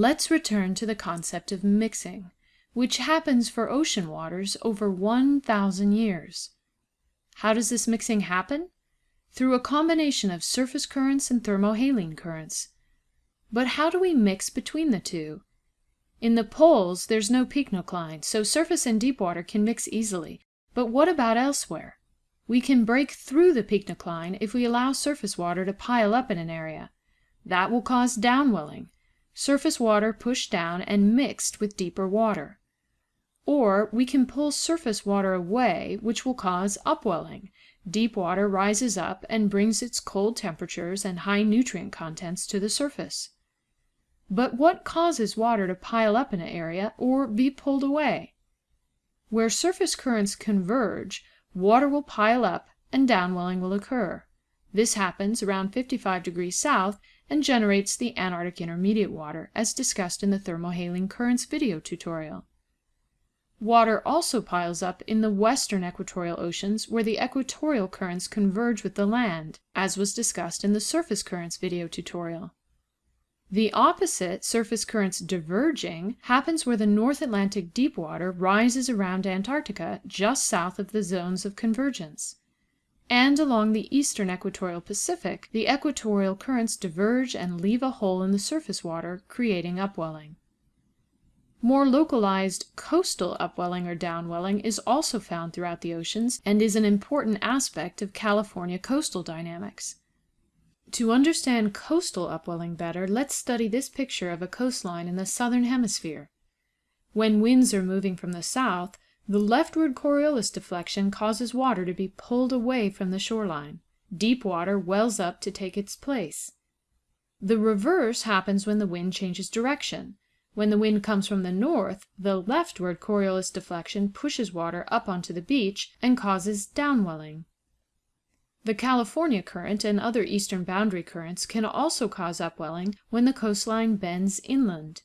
Let's return to the concept of mixing, which happens for ocean waters over 1,000 years. How does this mixing happen? Through a combination of surface currents and thermohaline currents. But how do we mix between the two? In the poles, there's no pycnocline, so surface and deep water can mix easily. But what about elsewhere? We can break through the pycnocline if we allow surface water to pile up in an area. That will cause downwelling, surface water pushed down and mixed with deeper water. Or we can pull surface water away, which will cause upwelling. Deep water rises up and brings its cold temperatures and high nutrient contents to the surface. But what causes water to pile up in an area or be pulled away? Where surface currents converge, water will pile up and downwelling will occur. This happens around 55 degrees south and generates the Antarctic Intermediate Water, as discussed in the Thermohaline Currents video tutorial. Water also piles up in the western equatorial oceans where the equatorial currents converge with the land, as was discussed in the Surface Currents video tutorial. The opposite, surface currents diverging, happens where the North Atlantic deep water rises around Antarctica just south of the zones of convergence. And along the eastern equatorial Pacific, the equatorial currents diverge and leave a hole in the surface water, creating upwelling. More localized coastal upwelling or downwelling is also found throughout the oceans and is an important aspect of California coastal dynamics. To understand coastal upwelling better, let's study this picture of a coastline in the southern hemisphere. When winds are moving from the south, the leftward Coriolis deflection causes water to be pulled away from the shoreline. Deep water wells up to take its place. The reverse happens when the wind changes direction. When the wind comes from the north, the leftward Coriolis deflection pushes water up onto the beach and causes downwelling. The California current and other eastern boundary currents can also cause upwelling when the coastline bends inland.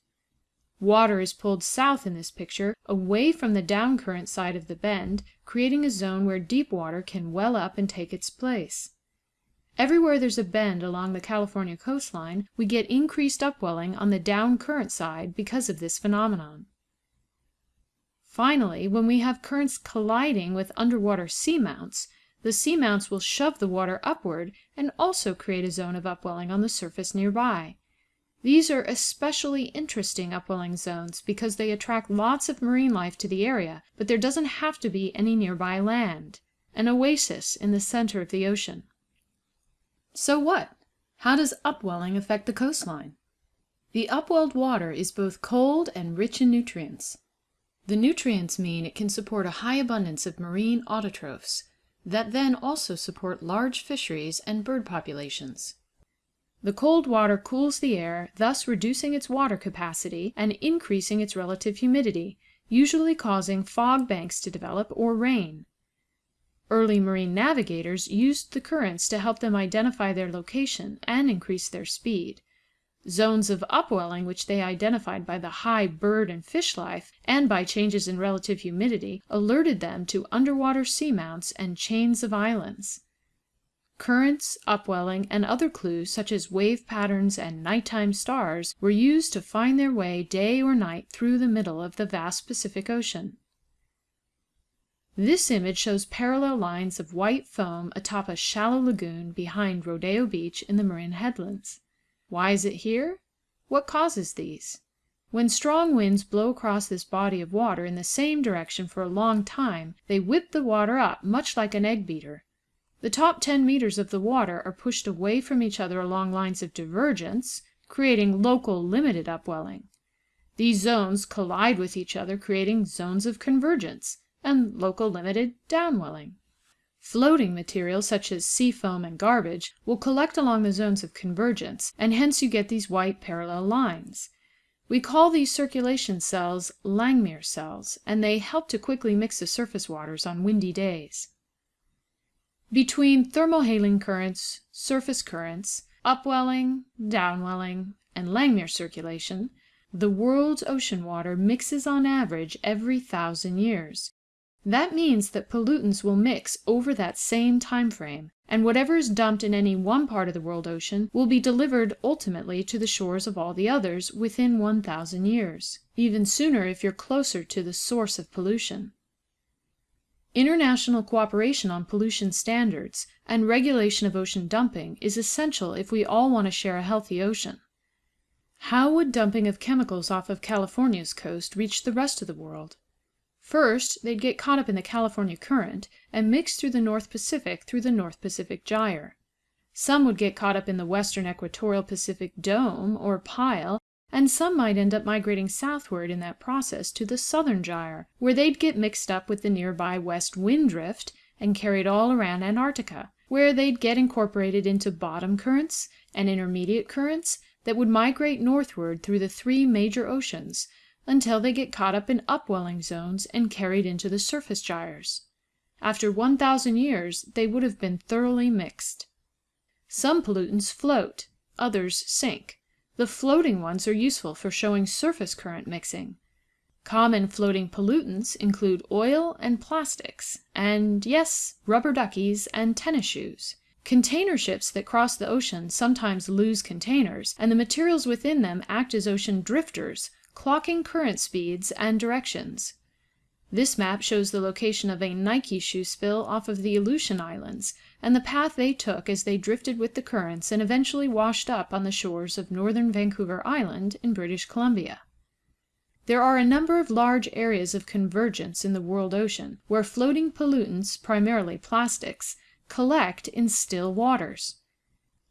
Water is pulled south in this picture, away from the down current side of the bend, creating a zone where deep water can well up and take its place. Everywhere there's a bend along the California coastline, we get increased upwelling on the down current side because of this phenomenon. Finally, when we have currents colliding with underwater seamounts, the seamounts will shove the water upward and also create a zone of upwelling on the surface nearby. These are especially interesting upwelling zones because they attract lots of marine life to the area, but there doesn't have to be any nearby land. An oasis in the center of the ocean. So what? How does upwelling affect the coastline? The upwelled water is both cold and rich in nutrients. The nutrients mean it can support a high abundance of marine autotrophs, that then also support large fisheries and bird populations. The cold water cools the air, thus reducing its water capacity and increasing its relative humidity, usually causing fog banks to develop or rain. Early marine navigators used the currents to help them identify their location and increase their speed. Zones of upwelling which they identified by the high bird and fish life, and by changes in relative humidity, alerted them to underwater seamounts and chains of islands. Currents, upwelling, and other clues such as wave patterns and nighttime stars were used to find their way day or night through the middle of the vast Pacific Ocean. This image shows parallel lines of white foam atop a shallow lagoon behind Rodeo Beach in the Marin Headlands. Why is it here? What causes these? When strong winds blow across this body of water in the same direction for a long time, they whip the water up much like an egg beater. The top 10 meters of the water are pushed away from each other along lines of divergence, creating local limited upwelling. These zones collide with each other, creating zones of convergence and local limited downwelling. Floating material such as sea foam and garbage will collect along the zones of convergence, and hence you get these white parallel lines. We call these circulation cells Langmuir cells, and they help to quickly mix the surface waters on windy days. Between thermohaline currents, surface currents, upwelling, downwelling, and Langmuir circulation, the world's ocean water mixes on average every thousand years. That means that pollutants will mix over that same time frame, and whatever is dumped in any one part of the world ocean will be delivered ultimately to the shores of all the others within 1,000 years, even sooner if you're closer to the source of pollution. International cooperation on pollution standards and regulation of ocean dumping is essential if we all want to share a healthy ocean. How would dumping of chemicals off of California's coast reach the rest of the world? First, they'd get caught up in the California Current and mix through the North Pacific through the North Pacific Gyre. Some would get caught up in the western equatorial Pacific Dome, or pile, and some might end up migrating southward in that process to the Southern Gyre, where they'd get mixed up with the nearby West Wind Drift and carried all around Antarctica, where they'd get incorporated into bottom currents and intermediate currents that would migrate northward through the three major oceans until they get caught up in upwelling zones and carried into the surface gyres. After 1,000 years they would have been thoroughly mixed. Some pollutants float, others sink. The floating ones are useful for showing surface current mixing. Common floating pollutants include oil and plastics, and yes, rubber duckies and tennis shoes. Container ships that cross the ocean sometimes lose containers, and the materials within them act as ocean drifters, clocking current speeds and directions. This map shows the location of a Nike shoe spill off of the Aleutian Islands, and the path they took as they drifted with the currents and eventually washed up on the shores of northern Vancouver Island in British Columbia. There are a number of large areas of convergence in the world ocean, where floating pollutants, primarily plastics, collect in still waters.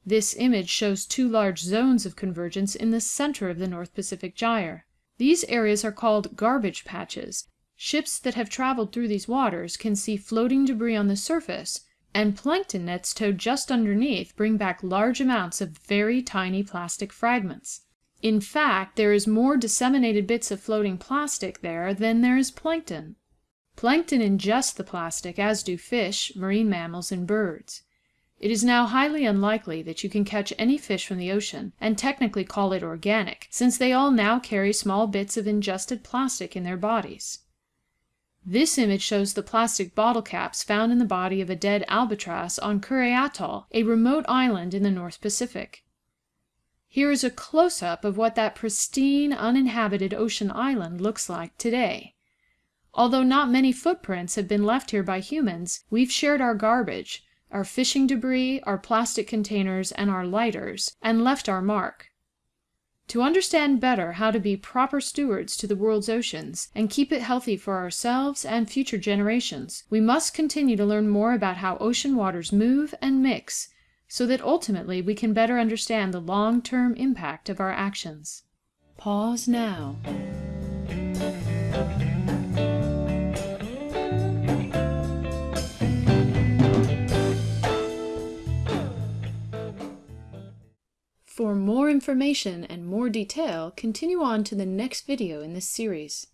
This image shows two large zones of convergence in the center of the North Pacific Gyre. These areas are called garbage patches. Ships that have traveled through these waters can see floating debris on the surface, and plankton nets towed just underneath bring back large amounts of very tiny plastic fragments. In fact, there is more disseminated bits of floating plastic there than there is plankton. Plankton ingest the plastic, as do fish, marine mammals, and birds. It is now highly unlikely that you can catch any fish from the ocean and technically call it organic, since they all now carry small bits of ingested plastic in their bodies. This image shows the plastic bottle caps found in the body of a dead albatross on Kure Atoll, a remote island in the North Pacific. Here is a close-up of what that pristine, uninhabited ocean island looks like today. Although not many footprints have been left here by humans, we've shared our garbage, our fishing debris, our plastic containers, and our lighters, and left our mark. To understand better how to be proper stewards to the world's oceans, and keep it healthy for ourselves and future generations, we must continue to learn more about how ocean waters move and mix, so that ultimately we can better understand the long-term impact of our actions. Pause now. For more information and more detail, continue on to the next video in this series.